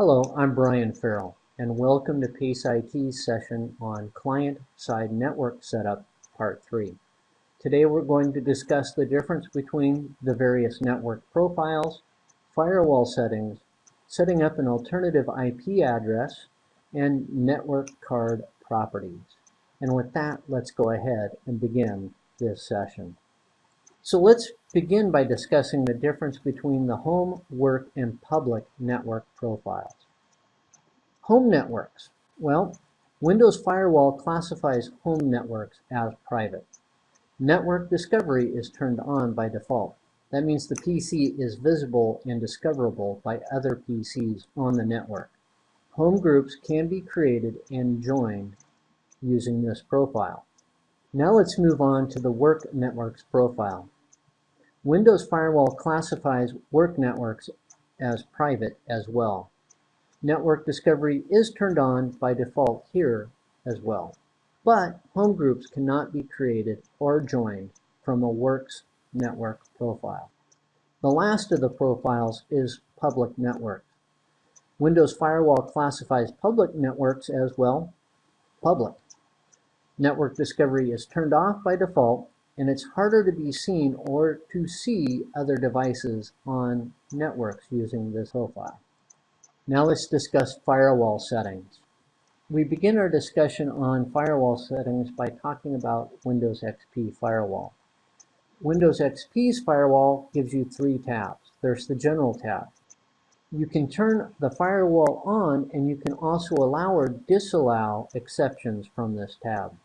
Hello, I'm Brian Farrell, and welcome to PACE IT's session on Client-Side Network Setup, Part 3. Today we're going to discuss the difference between the various network profiles, firewall settings, setting up an alternative IP address, and network card properties. And with that, let's go ahead and begin this session. So let's begin by discussing the difference between the home, work, and public network profiles. Home networks. Well, Windows Firewall classifies home networks as private. Network discovery is turned on by default. That means the PC is visible and discoverable by other PCs on the network. Home groups can be created and joined using this profile. Now let's move on to the Work Networks profile. Windows Firewall classifies work networks as private as well. Network discovery is turned on by default here as well. But home groups cannot be created or joined from a Works network profile. The last of the profiles is public networks. Windows Firewall classifies public networks as well, public. Network discovery is turned off by default and it's harder to be seen or to see other devices on networks using this profile. Now let's discuss firewall settings. We begin our discussion on firewall settings by talking about Windows XP Firewall. Windows XP's firewall gives you three tabs. There's the General tab. You can turn the firewall on and you can also allow or disallow exceptions from this tab.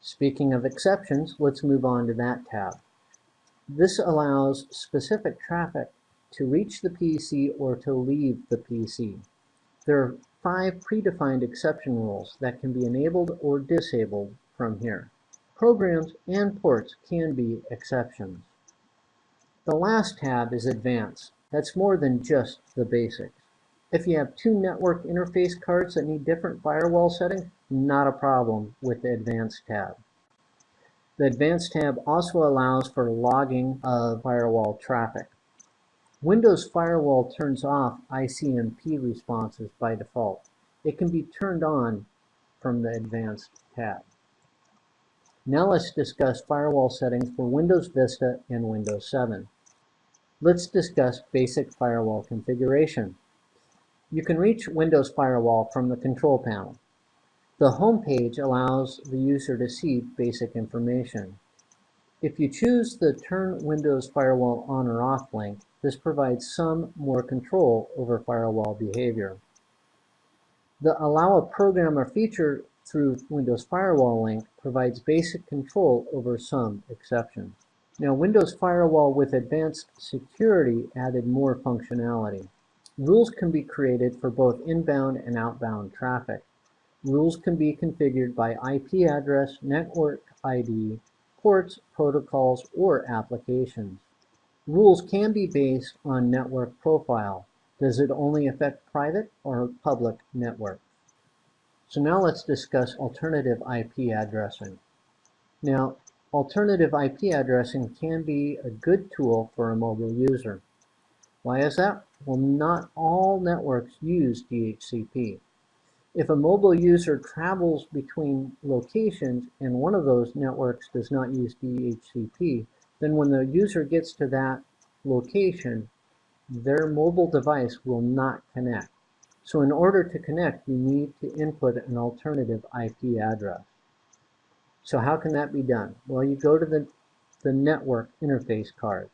Speaking of exceptions, let's move on to that tab. This allows specific traffic to reach the PC or to leave the PC. There are five predefined exception rules that can be enabled or disabled from here. Programs and ports can be exceptions. The last tab is Advanced. That's more than just the basics. If you have two network interface cards that need different firewall settings, not a problem with the Advanced tab. The Advanced tab also allows for logging of firewall traffic. Windows Firewall turns off ICMP responses by default. It can be turned on from the Advanced tab. Now let's discuss firewall settings for Windows Vista and Windows 7. Let's discuss basic firewall configuration. You can reach Windows Firewall from the control panel. The home page allows the user to see basic information. If you choose the Turn Windows Firewall On or Off link, this provides some more control over firewall behavior. The Allow a Program or Feature through Windows Firewall link provides basic control over some exceptions. Now Windows Firewall with Advanced Security added more functionality. Rules can be created for both inbound and outbound traffic. Rules can be configured by IP address, network ID, ports, protocols, or applications. Rules can be based on network profile. Does it only affect private or public network? So now let's discuss alternative IP addressing. Now, alternative IP addressing can be a good tool for a mobile user. Why is that? Well, not all networks use DHCP. If a mobile user travels between locations and one of those networks does not use DHCP, then when the user gets to that location, their mobile device will not connect. So in order to connect, you need to input an alternative IP address. So how can that be done? Well, you go to the, the network interface card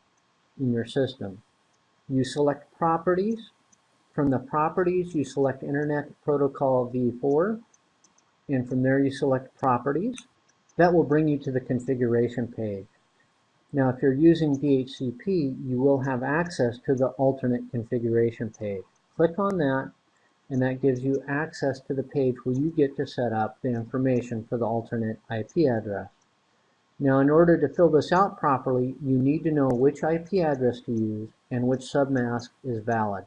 in your system. You select Properties. From the Properties, you select Internet Protocol v4. And from there, you select Properties. That will bring you to the configuration page. Now, if you're using DHCP, you will have access to the alternate configuration page. Click on that, and that gives you access to the page where you get to set up the information for the alternate IP address. Now, in order to fill this out properly, you need to know which IP address to use and which submask is valid.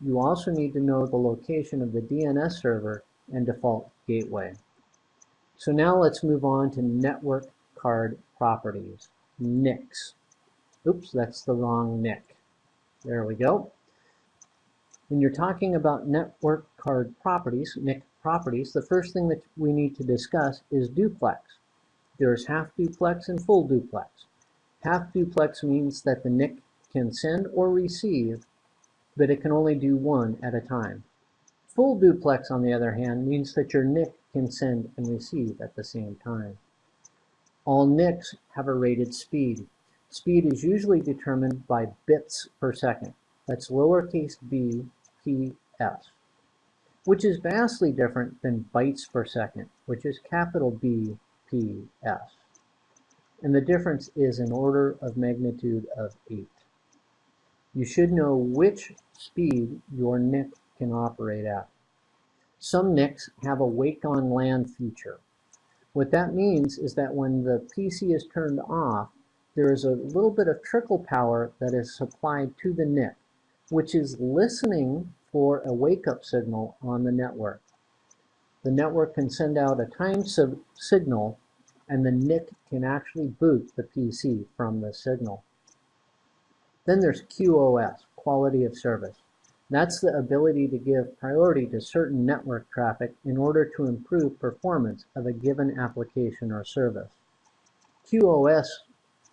You also need to know the location of the DNS server and default gateway. So now let's move on to network card properties, NICs. Oops, that's the wrong NIC. There we go. When you're talking about network card properties, NIC properties, the first thing that we need to discuss is duplex. There's half duplex and full duplex. Half duplex means that the NIC can send or receive, but it can only do one at a time. Full duplex, on the other hand, means that your NIC can send and receive at the same time. All NICs have a rated speed. Speed is usually determined by bits per second. That's lowercase b p s, which is vastly different than bytes per second, which is capital B p s. And the difference is an order of magnitude of 8. You should know which speed your NIC can operate at. Some NICs have a wake on LAN feature. What that means is that when the PC is turned off, there is a little bit of trickle power that is supplied to the NIC, which is listening for a wake-up signal on the network. The network can send out a time signal and the NIC can actually boot the PC from the signal. Then there's QoS, quality of service. That's the ability to give priority to certain network traffic in order to improve performance of a given application or service. QoS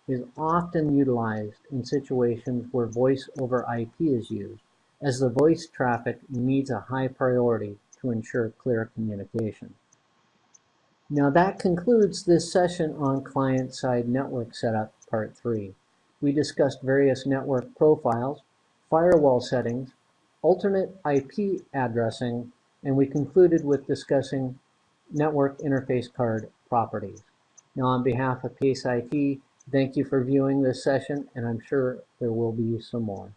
is often utilized in situations where voice over IP is used, as the voice traffic needs a high priority to ensure clear communication. Now that concludes this session on client-side network setup, part three. We discussed various network profiles, firewall settings, alternate IP addressing, and we concluded with discussing network interface card properties. Now on behalf of PACE IT, thank you for viewing this session, and I'm sure there will be some more.